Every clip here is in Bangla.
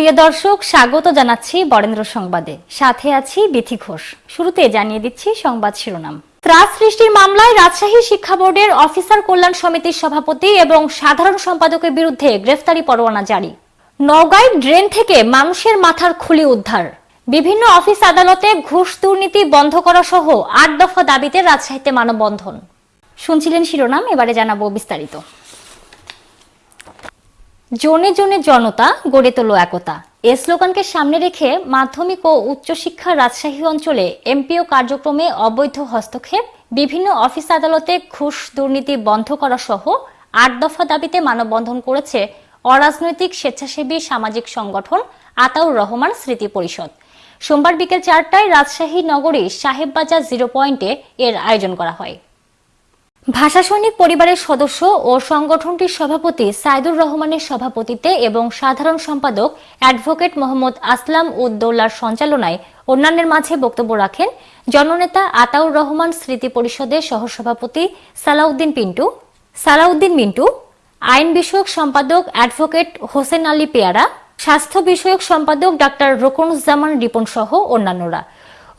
প্রিয় দর্শক, স্বাগত জানাচ্ছি বরেন্দ্র সংবাদে। সাথে আছি বিথি ঘোষ। শুরুতে জানিয়ে দিচ্ছি সংবাদ শিরোনাম। ত্রাস সৃষ্টির মামলায় রাজশাহী শিক্ষা বোর্ডের অফিসার কল্যাণ সমিতির সভাপতি এবং সাধারণ সম্পাদকের বিরুদ্ধে গ্রেফতারি পরোয়ানা জারি। নওগাঁয় ড্রেন থেকে মানুষের মাথার খুলি উদ্ধার। বিভিন্ন অফিস আদালতে ঘুষ দুর্নীতি বন্ধ করা সহ আট দফা দাবিতে রাজশাহীতে মানববন্ধন। শুনছিলেন শিরোনাম, এবারে জানাব বিস্তারিত। জনে জনে জনতা গড়ে তোলো একতা। এ স্লোগানকে সামনে রেখে মাধ্যমিক ও উচ্চশিক্ষা রাজশাহী অঞ্চলে এমপিও কার্যক্রমে অবৈধ হস্তক্ষেপ, বিভিন্ন অফিস আদালতে ঘুষ দুর্নীতি বন্ধ করা সহ আট দফা দাবিতে মানববন্ধন করেছে অরাজনৈতিক স্বেচ্ছাসেবী সামাজিক সংগঠন আতাউর রহমান স্মৃতি পরিষদ। সোমবার বিকেল চারটায় রাজশাহী নগরী সাহেববাজার জিরো পয়েন্টে এর আয়োজন করা হয়। ভাষা সৈনিক পরিবারের সদস্য ও সংগঠনটির সভাপতি সাইদুর রহমানের সভাপতিত্বে এবং সাধারণ সম্পাদক অ্যাডভোকেট মোহাম্মদ আসলাম উদ্দৌলার সঞ্চালনায় অন্যান্যের মাঝে বক্তব্য রাখেন জননেতা আতাউর রহমান স্মৃতি পরিষদের সহসভাপতি সালাউদ্দিন পিন্টু। সালাউদ্দিন মিন্টু, আইন বিষয়ক সম্পাদক অ্যাডভোকেট হোসেন আলী পেয়ারা, স্বাস্থ্য বিষয়ক সম্পাদক ডাক্তার রোকনুজ্জামান রিপন সহ অন্যান্যরা।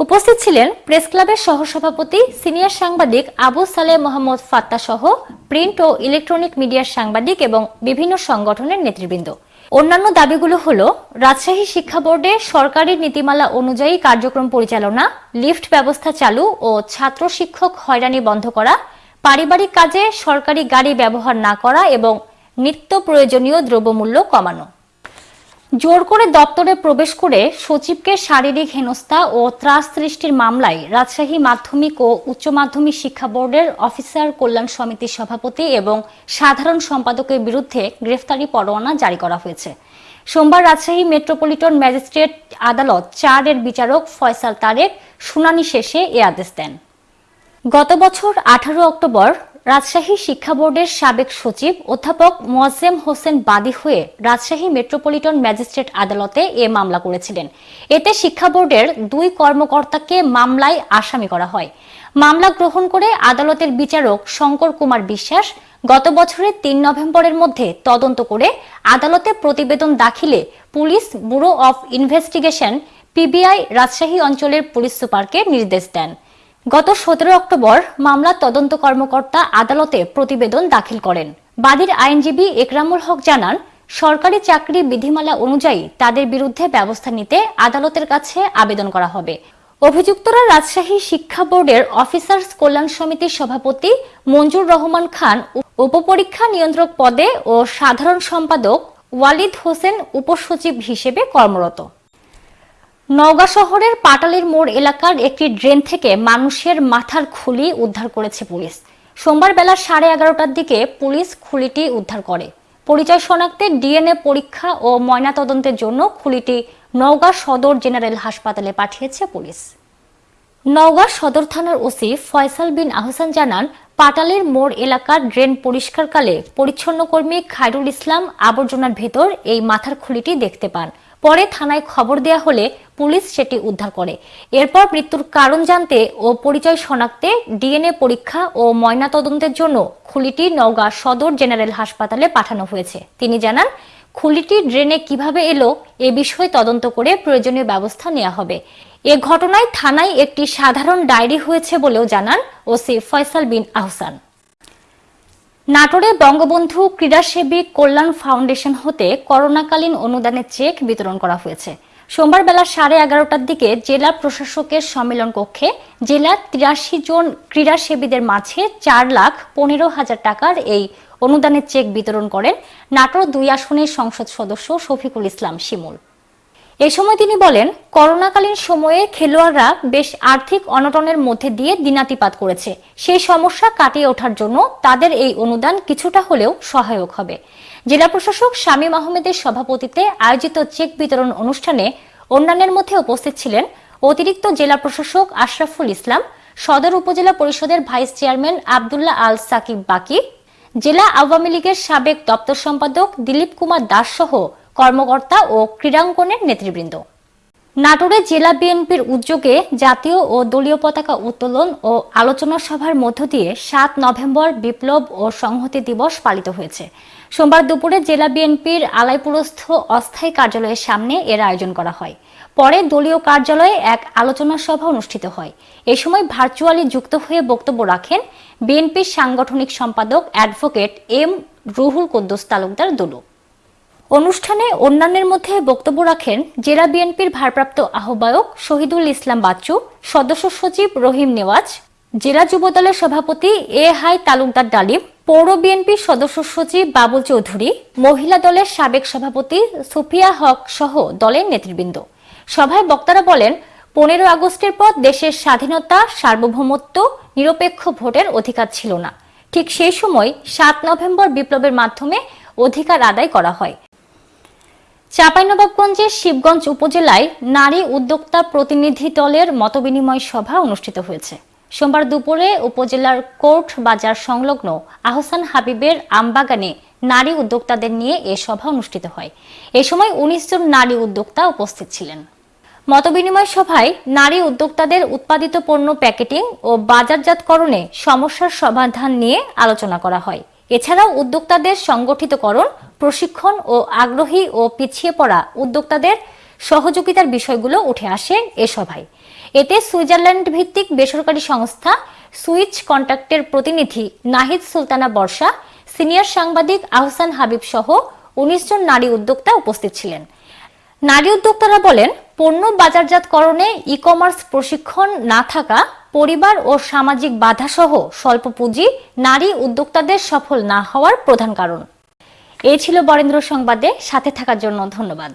উপস্থিত ছিলেন প্রেস ক্লাবের সহসভাপতি সিনিয়র সাংবাদিক আবু সালেহ মোহাম্মদ ফাত্তা সহ প্রিন্ট ও ইলেকট্রনিক মিডিয়ার সাংবাদিক এবং বিভিন্ন সংগঠনের নেতৃবৃন্দ। অন্যান্য দাবিগুলো হল, রাজশাহী শিক্ষা বোর্ডে সরকারি নীতিমালা অনুযায়ী কার্যক্রম পরিচালনা, লিফট ব্যবস্থা চালু ও ছাত্র শিক্ষক হয়রানি বন্ধ করা, পারিবারিক কাজে সরকারি গাড়ি ব্যবহার না করা এবং নিত্য প্রয়োজনীয় দ্রব্যমূল্য কমানো। জোর করে দপ্তরে প্রবেশ করে সচিবকে শারীরিক হেনস্থা ও ত্রাস সৃষ্টির মামলায় রাজশাহী মাধ্যমিক ও উচ্চ মাধ্যমিক শিক্ষা বোর্ডের অফিসার কল্যাণ সমিতির সভাপতি এবং সাধারণ সম্পাদকের বিরুদ্ধে গ্রেফতারি পরোয়ানা জারি করা হয়েছে। সোমবার রাজশাহী মেট্রোপলিটন ম্যাজিস্ট্রেট আদালত চার এর বিচারক ফয়সাল তারেক শুনানি শেষে এ আদেশ দেন। গত বছর আঠারো অক্টোবর রাজশাহী শিক্ষা বোর্ডের সাবেক সচিব অধ্যাপক মোয়াজ্জেম হোসেন বাদী হয়ে রাজশাহী মেট্রোপলিটন ম্যাজিস্ট্রেট আদালতে এ মামলা করেছিলেন। এতে শিক্ষা বোর্ডের দুই কর্মকর্তাকে মামলায় আসামি করা হয়। মামলা গ্রহণ করে আদালতের বিচারক শঙ্কর কুমার বিশ্বাস গত বছরের তিন নভেম্বরের মধ্যে তদন্ত করে আদালতে প্রতিবেদন দাখিলে police bureau of investigation, PBI Rajshahi অঞ্চলের পুলিশ সুপারকে নির্দেশ দেন। গত সতেরো অক্টোবর মামলার তদন্ত কর্মকর্তা আদালতে প্রতিবেদন দাখিল করেন। বাদীর আইনজীবী একরামুল হক জানান, সরকারি চাকরি বিধিমালা অনুযায়ী তাদের বিরুদ্ধে ব্যবস্থা নিতে আদালতের কাছে আবেদন করা হবে। অভিযুক্তরা রাজশাহী শিক্ষা বোর্ডের অফিসার্স কল্যাণ সমিতির সভাপতি মঞ্জুর রহমান খান উপপরীক্ষা নিয়ন্ত্রক পদে ও সাধারণ সম্পাদক ওয়ালিদ হোসেন উপসচিব হিসেবে কর্মরত। নওগাঁ শহরের পাটালির মোড় এলাকার একটি ড্রেন থেকে মানুষের মাথার খুলি উদ্ধার করেছে পুলিশ। সোমবার বেলা সাড়ে এগারোটার দিকে পুলিশ খুলিটি উদ্ধার করে। পরিচয় শনাক্তে ডিএনএ পরীক্ষা ও ময়নাতদন্তের জন্য খুলিটি নওগাঁ সদর জেনারেল হাসপাতালে পাঠিয়েছে পুলিশ। নওগাঁ সদর থানার ওসি ফয়সাল বিন আহসান জানান, পাটালির মোড় এলাকার ড্রেন পরিষ্কারকালে পরিচ্ছন্ন কর্মী খায়রুল ইসলাম আবর্জনার ভেতর এই মাথার খুলিটি দেখতে পান। পরে থানায় খবর দেয়া হলে পুলিশ সেটি উদ্ধার করে। এরপর মৃত্যুর কারণ জানতে ও পরিচয় শনাক্তে ডিএনএ পরীক্ষা ও ময়নাতদন্তের জন্য খুলিটি নওগাঁ সদর জেনারেল হাসপাতালে পাঠানো হয়েছে। তিনি জানান, খুলিটি ড্রেনে কীভাবে এলো এ বিষয়ে তদন্ত করে প্রয়োজনীয় ব্যবস্থা নেওয়া হবে। এ ঘটনায় থানায় একটি সাধারণ ডায়েরি হয়েছে বলেও জানান ওসি ফয়সাল বিন আহসান। নাটোরে বঙ্গবন্ধু ক্রীড়াসেবী কল্যাণ ফাউন্ডেশন হতে করোনাকালীন অনুদানের চেক বিতরণ করা হয়েছে। সোমবার বেলা সাড়ে এগারোটার দিকে জেলা প্রশাসকের সম্মেলন কক্ষে জেলার তিরাশি জন ক্রীড়াসেবীদের মাঝে চার লাখ পনেরো হাজার টাকার এই অনুদানের চেক বিতরণ করেন নাটোর দুই আসনের সংসদ সদস্য শফিকুল ইসলাম শিমুল। এ সময় তিনি বলেন, করোনাকালীন সময়ে খেলোয়াড়রা বেশ আর্থিক অনটনের মধ্যে দিয়ে দিনাতিপাত করেছে। সেই সমস্যা কাটিয়ে ওঠার জন্য তাদের এই অনুদান কিছুটা হলেও সহায়ক হবে। জেলা প্রশাসক শামীম আহমেদের সভাপতিত্বে আয়োজিত চেক বিতরণ অনুষ্ঠানে অন্যান্যের মধ্যে উপস্থিত ছিলেন অতিরিক্ত জেলা প্রশাসক আশরাফুল ইসলাম, সদর উপজেলা পরিষদের ভাইস চেয়ারম্যান আবদুল্লাহ আল সাকিব বাকি, জেলা আওয়ামী লীগের সাবেক দপ্তর সম্পাদক দিলীপ কুমার দাস সহ কর্মকর্তা ও ক্রীড়াঙ্গনের নেতৃবৃন্দ। নাটোরে জেলা বিএনপির উদ্যোগে জাতীয় ও দলীয় পতাকা উত্তোলন ও আলোচনা সভার মধ্য দিয়ে সাত নভেম্বর বিপ্লব ও সংহতি দিবস পালিত হয়েছে। সোমবার দুপুরে জেলা বিএনপির আলাইপুরস্থ অস্থায়ী কার্যালয়ের সামনে এর আয়োজন করা হয়। পরে দলীয় কার্যালয়ে এক আলোচনা সভা অনুষ্ঠিত হয়। এ সময় ভার্চুয়ালি যুক্ত হয়ে বক্তব্য রাখেন বিএনপির সাংগঠনিক সম্পাদক অ্যাডভোকেট এম রুহুল কুদ্দুস তালুকদার দুলু অনুষ্ঠানে অন্যান্যের মধ্যে বক্তব্য রাখেন জেলা বিএনপির ভারপ্রাপ্ত আহ্বায়ক শহীদুল ইসলাম বাচ্চু, সদস্য সচিব রহিম নেওয়াজ, জেলা যুবদলের সভাপতি এ হাই তালুকদার ডালিম, পৌর বিএনপির সদস্য সচিব বাবুল চৌধুরী, মহিলা দলের সাবেক সভাপতি সুফিয়া হক সহ দলের নেতৃবৃন্দ। সভায় বক্তারা বলেন, পনেরো আগস্টের পর দেশের স্বাধীনতা, সার্বভৌমত্ব, নিরপেক্ষ ভোটের অধিকার ছিল না। ঠিক সেই সময় সাত নভেম্বর বিপ্লবের মাধ্যমে অধিকার আদায় করা হয়। চাঁপাইনবাবগঞ্জের শিবগঞ্জ উপজেলায় নারী উদ্যোক্তা প্রতিনিধি দলের মতবিনিময় সভা অনুষ্ঠিত হয়েছে। সোমবার দুপুরে উপজেলার কোর্ট বাজার সংলগ্ন আহসান হাবিবের আমবাগানে নারী উদ্যোক্তাদের নিয়ে এ সভা অনুষ্ঠিত হয়। এ সময় উনিশ জন নারী উদ্যোক্তা উপস্থিত ছিলেন। মতবিনিময় সভায় নারী উদ্যোক্তাদের উৎপাদিত পণ্য প্যাকেটিং ও বাজারজাতকরণে সমস্যার সমাধান নিয়ে আলোচনা করা হয়। এছাড়াও উদ্যোক্তাদের সংগঠিতকরণ, প্রশিক্ষণ ও আগ্রহী ও পিছিয়ে পড়া উদ্যোক্তাদের সহযোগিতার বিষয়গুলো উঠে আসে এ সভায়। এতে সুইজারল্যান্ড ভিত্তিক বেসরকারি সংস্থা সুইচ কন্ট্যাক্টের প্রতিনিধি নাহিদ সুলতানা বর্ষা, সিনিয়র সাংবাদিক আহসান হাবিব সহ উনিশ জন নারী উদ্যোক্তা উপস্থিত ছিলেন। নারী উদ্যোক্তারা বলেন, পণ্য বাজারজাতকরণে ই কমার্স প্রশিক্ষণ না থাকা পরিবার ও সামাজিক বাধাসহ স্বল্প পুঁজি নারী উদ্যোক্তাদের সফল না হওয়ার প্রধান কারণ। এই ছিল বরেন্দ্র সংবাদে, সাথে থাকার জন্য ধন্যবাদ।